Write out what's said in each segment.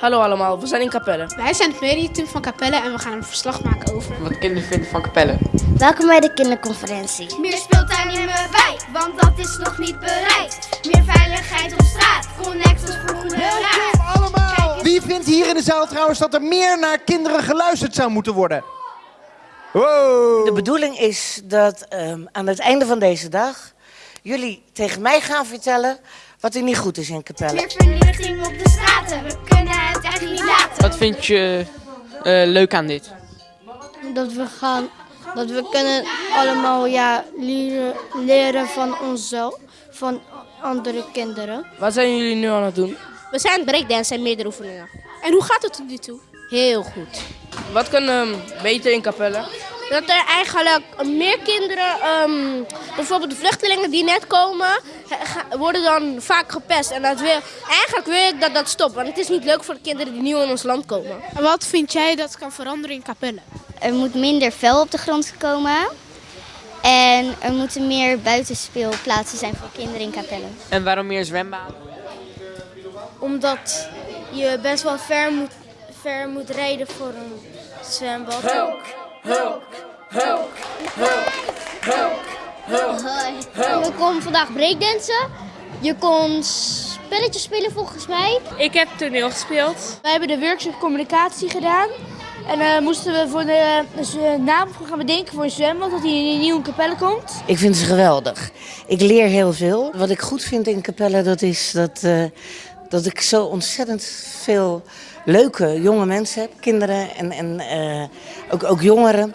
Hallo allemaal, we zijn in Capelle. Wij zijn het mediateam van Capelle en we gaan een verslag maken over... Wat kinderen vinden van Capelle. Welkom bij de kinderconferentie. Meer speeltuin in mijn wijk, want dat is nog niet bereikt. Meer veiligheid op straat, connect ons volgende raad. Welkom allemaal! Wie vindt hier in de zaal trouwens dat er meer naar kinderen geluisterd zou moeten worden? Wow! De bedoeling is dat ehm, aan het einde van deze dag jullie tegen mij gaan vertellen wat er niet goed is in Capelle. Meer verlichting op de straten, we kunnen het echt niet laten. Wat vind je eh, leuk aan dit? dat we gaan, dat we kunnen allemaal ja, leren, leren van onszelf, van andere kinderen. Wat zijn jullie nu aan het doen? We zijn breakdance en meerdere oefeningen. En hoe gaat het tot nu toe? Heel goed. Wat kan ehm, beter in Capelle? Dat er eigenlijk meer kinderen, ehm, bijvoorbeeld de vluchtelingen die net komen, worden dan vaak gepest. En dat wil, eigenlijk wil ik dat dat stopt, want het is niet leuk voor de kinderen die nieuw in ons land komen. En wat vind jij dat kan veranderen in Capelle? Er moet minder vuil op de grond komen. En er moeten meer buitenspeelplaatsen zijn voor kinderen in Capelle. En waarom meer zwembaden? Omdat je best wel ver moet, ver moet rijden voor een zwembad. We komen vandaag breakdansen. Je kon spelletjes spelen volgens mij. Ik heb toneel gespeeld. Wij hebben de workshop communicatie gedaan. En dan moesten we voor de, dus, eh, naam voor gaan bedenken voor een zwembad dat hij in een nieuwe kapelle komt. Ik vind ze geweldig. Ik leer heel veel. Wat ik goed vind in Capelle, dat is dat, eh, dat ik zo ontzettend veel leuke jonge mensen heb. Kinderen en, en eh, ook, ook jongeren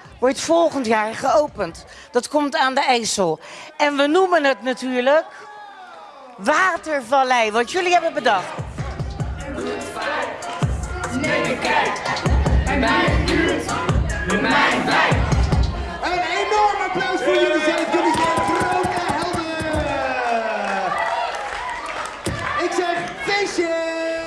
wordt volgend jaar geopend. Dat komt aan de IJssel. En we noemen het natuurlijk Watervallei, wat jullie hebben bedacht. Neem een kijk. En mijn buurt, mijn wijk. Een enorm applaus voor jullie zelf. Jullie zijn grote helden. Ik zeg feestje!